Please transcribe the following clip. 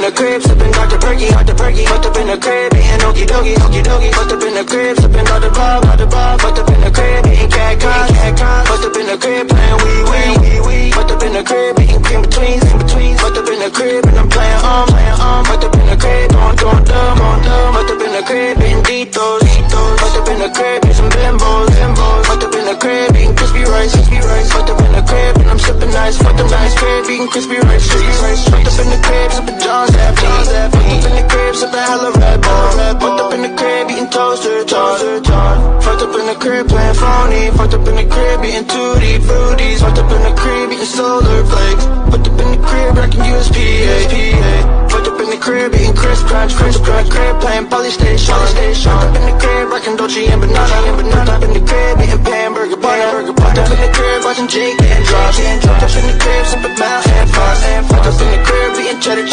in the crib, sipping Dr. Perky, Dr. Perky. Fucked up in the crib, eating okie dokie, okie dokie. Fucked up in the crib, sipping Dr. Bob, Dr. Bob. Fucked up in the crib, eating cat cock, cat cock. Fucked up in the crib, playing wee wee, wee wee. Fucked up in the crib, eating in betweens, in betweens. Fucked up in the crib, and I'm playing um, sipping nice. Fucked up crib, eating crispy rice, crispy rice. Fucked up in the crib, sipping John's Happy. Fucked up in the crib, sipping hella Red Bull. Fucked up in the crib, eating toaster, toaster, toaster. Fucked up in the crib, playing phony. Fucked up in the crib, eating tutti fruities. Fucked up in the crib, eating solar flakes. Fucked up in the crib, rocking USPA. Fucked up in the crib, eating crisp crunch, crisp crunch. Crib, playing polystation, polystation. Fucked up in the crib, rocking Dolce and banana, and banana. Fucked up in the crib, eating watching Jake and drops. Fucked up in the crib, sipping Mount and Frost. Fucked up in the crib, eating cheddar cheese.